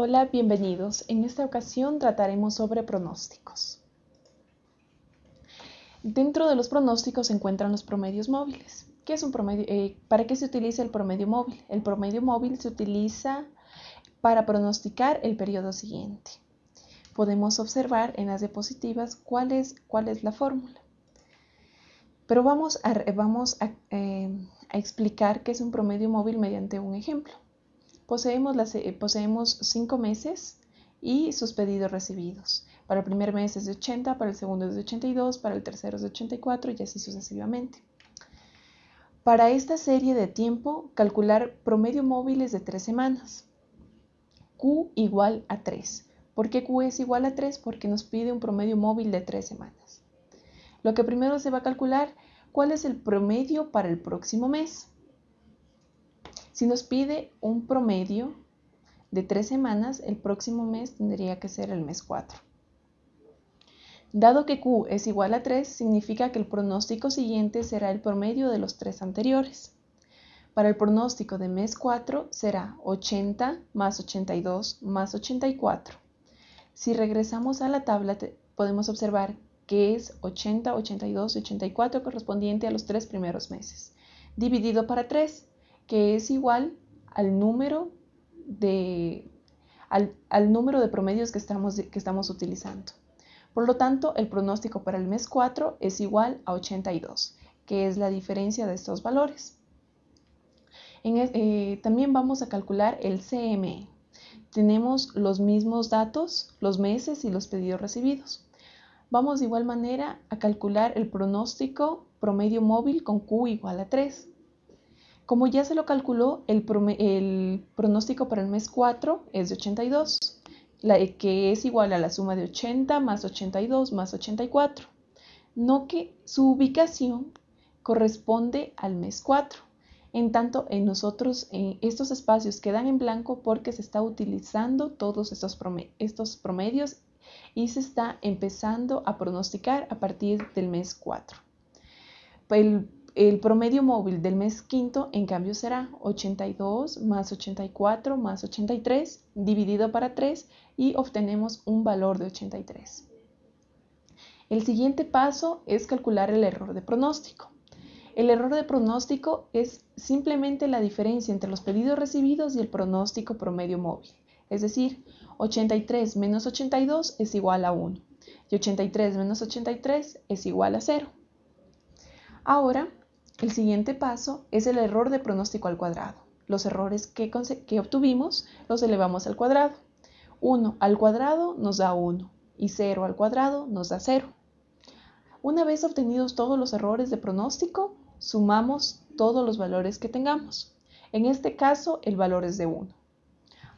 Hola, bienvenidos. En esta ocasión trataremos sobre pronósticos. Dentro de los pronósticos se encuentran los promedios móviles. Eh, ¿Para qué se utiliza el promedio móvil? El promedio móvil se utiliza para pronosticar el periodo siguiente. Podemos observar en las diapositivas cuál es, cuál es la fórmula. Pero vamos, a, vamos eh, a explicar qué es un promedio móvil mediante un ejemplo. Poseemos, las, eh, poseemos cinco meses y sus pedidos recibidos. Para el primer mes es de 80, para el segundo es de 82, para el tercero es de 84 y así sucesivamente. Para esta serie de tiempo, calcular promedio móvil es de tres semanas. Q igual a 3. ¿Por qué Q es igual a 3? Porque nos pide un promedio móvil de tres semanas. Lo que primero se va a calcular, ¿cuál es el promedio para el próximo mes? Si nos pide un promedio de tres semanas, el próximo mes tendría que ser el mes 4. Dado que Q es igual a 3, significa que el pronóstico siguiente será el promedio de los tres anteriores. Para el pronóstico de mes 4 será 80 más 82 más 84. Si regresamos a la tabla, podemos observar que es 80, 82 y 84 correspondiente a los tres primeros meses. Dividido para 3, que es igual al número de, al, número de promedios que estamos, que estamos utilizando. Por lo tanto, el pronóstico para el mes 4 es igual a 82, que es la diferencia de estos valores. Eh, también vamos a calcular el CME. Tenemos los mismos datos, los meses y los pedidos recibidos. Vamos de igual manera a calcular el pronóstico promedio móvil con Q igual a 3. Como ya se lo calculó, el, pronóstico para el mes 4 es de 82, que es igual a la suma de 80 más 82 más 84. No que su ubicación corresponde al mes 4. En tanto, en nosotros estos espacios quedan en blanco porque se está utilizando todos estos, estos promedios y se está empezando a pronosticar a partir del mes 4. El el promedio móvil del mes quinto, en cambio, será 82 más 84 más 83 dividido para 3 y obtenemos un valor de 83. El siguiente paso es calcular el error de pronóstico. El error de pronóstico es simplemente la diferencia entre los pedidos recibidos y el pronóstico promedio móvil. Es decir, 83 menos 82 es igual a 1 y 83 menos 83 es igual a 0. Ahora el siguiente paso es el error de pronóstico al cuadrado. Los errores que, obtuvimos los elevamos al cuadrado. 1 al cuadrado nos da 1 y 0 al cuadrado nos da 0. Una vez obtenidos todos los errores de pronóstico, sumamos todos los valores que tengamos. En este caso, el valor es de 1.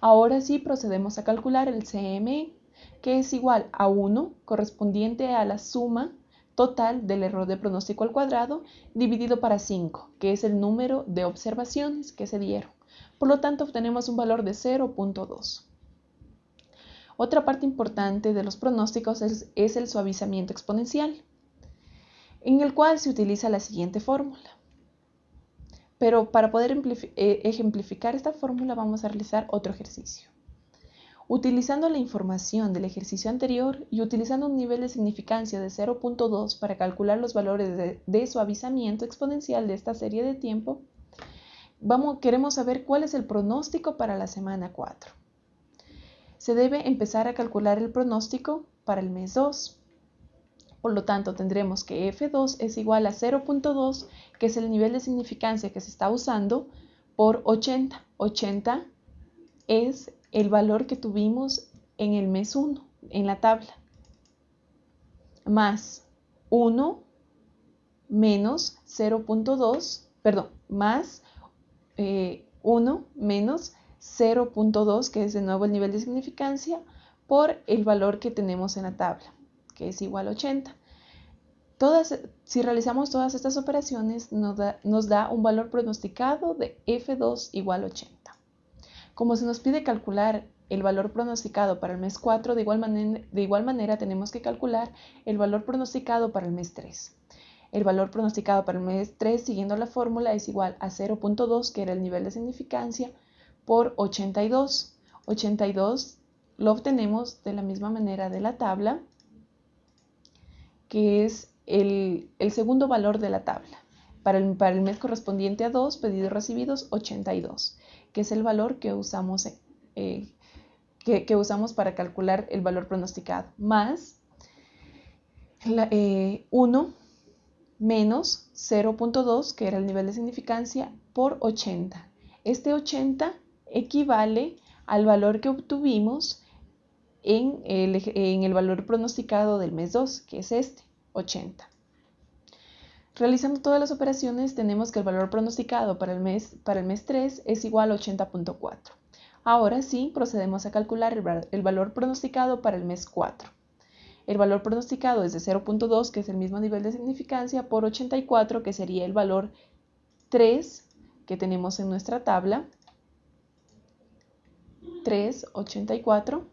Ahora sí procedemos a calcular el CME, que es igual a 1 correspondiente a la suma total del error de pronóstico al cuadrado dividido para 5, que es el número de observaciones que se dieron. Por lo tanto, obtenemos un valor de 0.2. Otra parte importante de los pronósticos es, el suavizamiento exponencial, en el cual se utiliza la siguiente fórmula. Pero para poder eh, ejemplificar esta fórmula vamos a realizar otro ejercicio. Utilizando la información del ejercicio anterior y utilizando un nivel de significancia de 0.2 para calcular los valores de, suavizamiento exponencial de esta serie de tiempo, vamos, queremos saber cuál es el pronóstico para la semana 4. Se debe empezar a calcular el pronóstico para el mes 2. Por lo tanto, tendremos que F2 es igual a 0.2, que es el nivel de significancia que se está usando, por 80. 80 es el valor que tuvimos en el mes 1, en la tabla, más 1 menos 0.2, perdón, más 1 eh, menos 0.2, que es de nuevo el nivel de significancia, por el valor que tenemos en la tabla, que es igual a 80. Todas, si realizamos todas estas operaciones, nos da, nos da un valor pronosticado de F2 igual a 80. Como se nos pide calcular el valor pronosticado para el mes 4, de igual, manera, tenemos que calcular el valor pronosticado para el mes 3. El valor pronosticado para el mes 3, siguiendo la fórmula, es igual a 0.2, que era el nivel de significancia, por 82. 82 lo obtenemos de la misma manera de la tabla, que es el, segundo valor de la tabla. Para el, para el, mes correspondiente a 2, pedidos recibidos 82, que es el valor que usamos, eh, que, usamos para calcular el valor pronosticado, más 1 eh, menos 0.2, que era el nivel de significancia, por 80. Este 80 equivale al valor que obtuvimos en el, en el valor pronosticado del mes 2, que es este, 80. Realizando todas las operaciones, tenemos que el valor pronosticado para el mes, para el mes 3 es igual a 80.4. Ahora sí, procedemos a calcular el, valor pronosticado para el mes 4. El valor pronosticado es de 0.2, que es el mismo nivel de significancia, por 84, que sería el valor 3 que tenemos en nuestra tabla. 384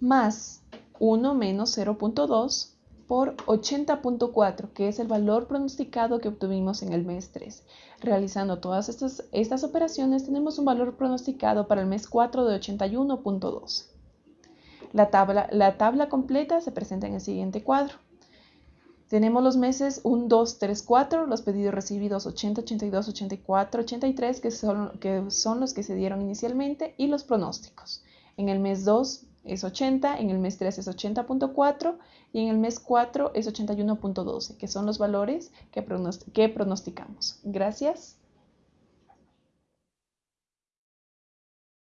más 1 menos 0.2 por 80.4, que es el valor pronosticado que obtuvimos en el mes 3. Realizando todas estas, estas operaciones, tenemos un valor pronosticado para el mes 4 de 81.2. La tabla, la tabla completa se presenta en el siguiente cuadro. Tenemos los meses 1, 2, 3, 4, los pedidos recibidos 80, 82, 84, 83, que son, que son los que se dieron inicialmente, y los pronósticos. En el mes 2 es 80, en el mes 3 es 80.4 y en el mes 4 es 81.12, que son los valores que, pronosticamos. Gracias.